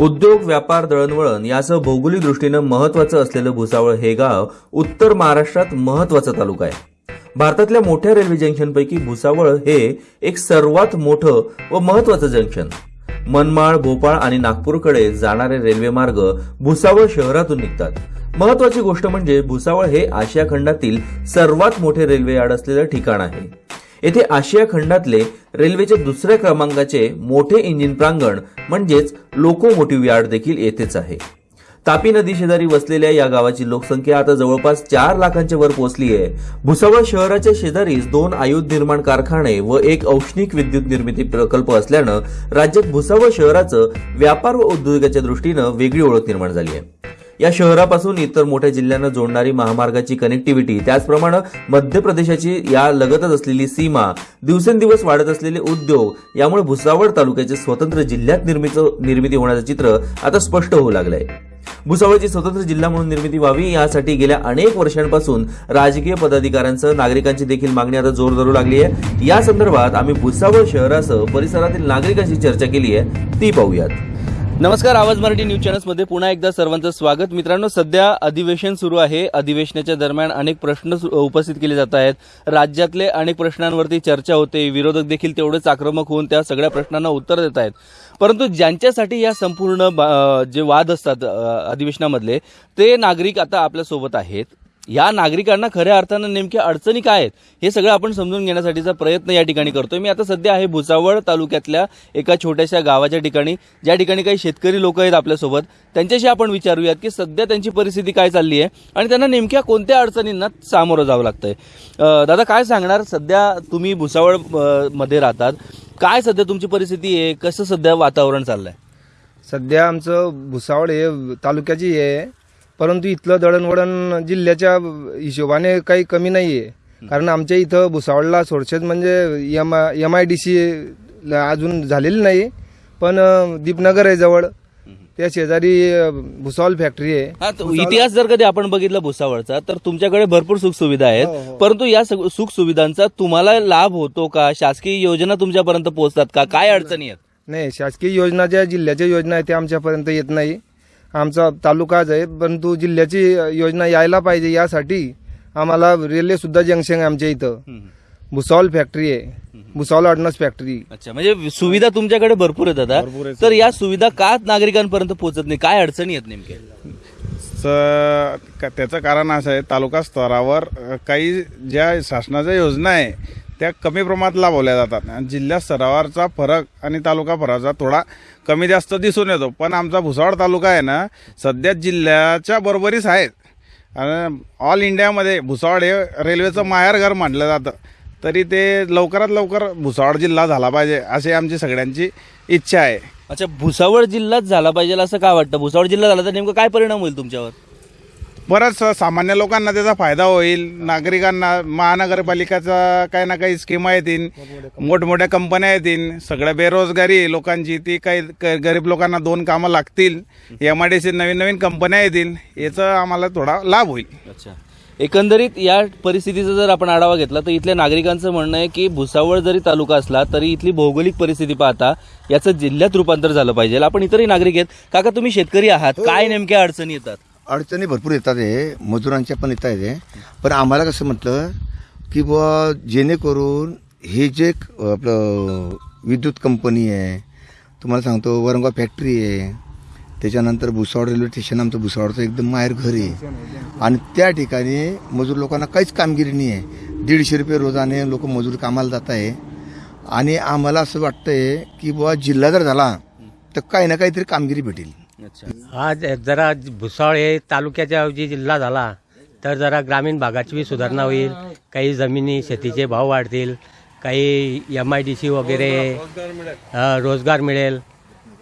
उद्योग व्यापार दळणवळण यासह भौगोलिक दृष्टीनं महत्वाचं असलेलं भुसावळ हे गाव उत्तर महाराष्ट्रात महत्त्वाचा तालुका आहे. भारतातल्या मोठ्या रेल्वे जंक्शनपैकी भुसावळ हे एक सर्वात मोठं व महत्वाचं जंक्शन. मनमाळ भोपाळ आणि नागपूरकडे जाणारे रेल्वे मार्ग भुसावळ शहरातून निघतात. महत्वाची गोष्ट म्हणजे भुसावळ हे आशिया खंडातील सर्वात मोठे रेल्वे यार्ड असलेलं ठिकाण आहे. येथे आशिया खंडातले रेल्वेचे दुसऱ्या क्रमांकाचे मोठे इंजिन प्रांगण म्हणजेच लोकोमोटिव्ह यार्ड देखील येथेच आहे. तापी नदी शेजारी वसलेल्या या गावाची लोकसंख्या आता जवळपास चार लाखांच्या वर पोहोचली आहे भुसावळ शहराच्या शेजारीच दोन आयुध निर्माण कारखाने व एक औष्णिक विद्युत निर्मिती प्रकल्प असल्यानं राज्यात भुसावळ शहराचं व्यापार व उद्योगाच्या दृष्टीनं वेगळी ओळख निर्माण झाली आहे या शहरापासून इतर मोठ्या जिल्ह्यांना जोडणारी महामार्गाची कनेक्टिव्हिटी त्याचप्रमाणे मध्य प्रदेशाची या लगतच असलेली सीमा दिवसेंदिवस वाढत असलेले उद्योग यामुळे भुसावळ तालुक्याचे स्वतंत्र जिल्ह्यात निर्मिती होण्याचं चित्र आता स्पष्ट होऊ लागलंय. भुसावळची स्वतंत्र जिल्हा म्हणून निर्मिती व्हावी यासाठी गेल्या अनेक वर्षांपासून राजकीय पदाधिकाऱ्यांसह नागरिकांची देखील मागणी आता जोर धरू लागली आहे. या संदर्भात आम्ही भुसावळ शहरासह परिसरातील नागरिकांशी चर्चा केली आहे. ती पाहूयात. नमस्कार आवाज मराठी न्यूज चॅनल्समध्ये पुन्हा एकदा सर्वांचं स्वागत. मित्रांनो सध्या अधिवेशन सुरू आहे. अधिवेशनाच्या दरम्यान अनेक प्रश्न सु- उपस्थित केले जात आहेत. राज्यातले अनेक प्रश्नांवरती चर्चा होते. विरोधक देखील तेवढेच आक्रमक होऊन त्या सगळ्या प्रश्नांना उत्तर देत आहेत. परंतु ज्यांच्यासाठी या संपूर्ण बा- जे वाद असतात अधिवेशनामधले ते नागरिक आता आपल्यासोबत आहेत. या नागरिकांना खऱ्या अर्थानं नेमक्या अडचणी काय आहेत हे सगळं आपण समजून घेण्यासाठीचा प्रयत्न या ठिकाणी करतोय. मी आता सध्या आहे भुसावळ तालुक्यातल्या एका छोट्याशा गावाच्या ठिकाणी. ज्या ठिकाणी काही शेतकरी लोक आहेत आपल्यासोबत त्यांच्याशी आपण विचारूयात की सध्या त्यांची परिस्थिती काय चालली आहे आणि त्यांना नेमक्या कोणत्या अडचणींना सामोरं जावं लागतंय. दादा काय सांगणार? सध्या तुम्ही भुसावळमध्ये राहतात. काय सध्या तुमची परिस्थिती आहे? कसं सध्या वातावरण चाललंय? सध्या आमचं भुसावळ हे तालुक्याची आहे. परंतु इथलं दळणवळण जिल्ह्याच्या हिशोबाने काही कमी नाही आहे कारण आमच्या इथं भुसावळला सोडशेत म्हणजे M M I D C अजून झालेली नाही. पण दीपनगर आहे जवळ. त्या शेजारी भुसावळ फॅक्टरी आहे. हा तो इतिहास जर कधी आपण बघितला भुसावळचा तर तुमच्याकडे भरपूर सुख सुविधा हो, आहेत परंतु या सुख सुविधांचा तुम्हाला लाभ होतो का? शासकीय योजना तुमच्यापर्यंत पोहोचतात का? काय अडचणी आहेत? नाही शासकीय योजना ज्या जिल्ह्याच्या योजना आहेत त्या आमच्यापर्यंत येत नाही. आमचा तालुकाच आहे परंतु जिल्ह्याची योजना यायला पाहिजे यासाठी आम्हाला रेल्वे सुद्धा जंक्शन आहे आमच्या इथं. भुसावळ फॅक्टरी आहे. Bhusawal ordnance factory. अच्छा म्हणजे सुविधा तुमच्याकडे भरपूर आहेत आता. तर या सुविधा का नागरिकांपर्यंत पोहोचत नाही? काय अडचणी आहेत नेमक्या? स- का- त्याचं कारण असं आहे तालुका स्तरावर काही ज्या शासनाच्या योजना आहे त्या कमी प्रमाणात लाभवल्या जातात. आणि जिल्हा स्तरावरचा फरक आणि तालुका फरकचा थोडा कमी जास्त दिसून येतो. पण आमचा भुसावळ तालुका आहे ना सध्या जिल्ह्याच्या बरोबरीच आहे. आणि ऑल इंडियामध्ये भुसावळ हे रेल्वेचं माहेरघर मानलं जातं. तरी ते लवकरात लवकर भुसावळ जिल्हा झाला पाहिजे अशी आमची सगळ्यांची इच्छा आहे. अच्छा भुसावळ जिल्हाच झाला पाहिजे असं का वाटतं? भुसावळ जिल्हा झाला तर नेमकं काय परिणाम होईल तुमच्यावर? बरंच सामान्य लोकांना त्याचा फायदा होईल. नागरिकांना महानगरपालिकाचा काही ना काही स्कीमा येतील मोठमोठ्या कंपन्या येतील सगळ्या बेरोजगारी लोकांची. ती काही क- गरीब लोकांना दोन कामं लागतील. एम आय डी सी नवीन नवीन कंपन्या येतील याचा आम्हाला थोडा लाभ होईल. अच्छा. एकंदरीत या परिस्थितीचा जर आपण आढावा घेतला तर इथल्या नागरिकांचं म्हणणं आहे की भुसावळ जरी तालुका असला तरी इथली भौगोलिक परिस्थिती पाहता याचं जिल्ह्यात रूपांतर झालं पाहिजे. आपण इतरही नागरिक आहेत. काका तुम्ही शेतकरी आहात. काय नेमक्या अडचणी येतात? अडचणी भरपूर येतात आहे मजुरांच्या पण येत हे. पण आम्हाला कसं म्हटलं की बुवा जेणेकरून हे जे आपलं विद्युत कंपनी आहे तुम्हाला सांगतो वरंगा फॅक्टरी आहे त्याच्यानंतर भुसावळ रेल्वे स्टेशन आमचं भुसावळचं एकदम माहेर घर आहे. आणि त्या ठिकाणी मजूर लोकांना काहीच कामगिरी नाही आहे. दीडशे रुपये रोजाने लोक मजूर कामाला जात आहे. आणि आम्हाला असं वाटतं आहे की बुवा जिल्हा जर झाला तर काही ना काहीतरी कामगिरी भेटेल. आज जरा भुसावळ हे तालुक्याच्या ऐवजी जिल्हा झाला तर जरा ग्रामीण भागाची बी सुधारणा होईल. काही जमिनी शेतीचे भाव वाढतील. काही एम आय डी सी वगैरे रोजगार मिळेल.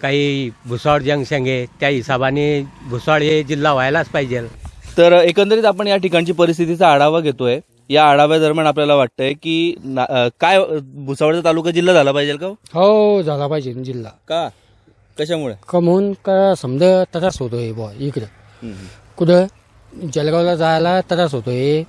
काही भुसावळ जंक्शन आहे त्या हिशोबाने भुसावळ हे जिल्हा व्हायलाच पाहिजे. तर एकंदरीत आपण या ठिकाणची परिस्थितीचा आढावा घेतोय. या आढाव्यादरम्यान आपल्याला वाटतंय की काय भुसावळचा तालुका जिल्हा झाला पाहिजे का हो? हो झाला पाहिजे जिल्हा. का? कशामुळे? कमवून का समजा त्रास होतोय बुवा इकडं. कुठं? जळगावला जायला त्रास होतोय.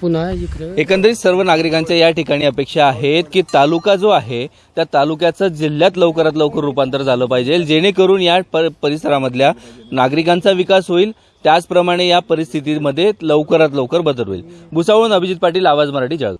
पुन्हा इकडे. एकंदरीत सर्व नागरिकांच्या या ठिकाणी अपेक्षा आहेत की तालुका जो आहे त्या तालुक्याचं जिल्ह्यात लवकरात लवकर रूपांतर झालं पाहिजे जेणेकरून या पर- परिसरामधल्या नागरिकांचा विकास होईल. त्याचप्रमाणे या परिस्थितीमध्ये लवकरात लवकर बदल होईल. भुसावळून अभिजित पाटील आवाज मराठी जळगाव.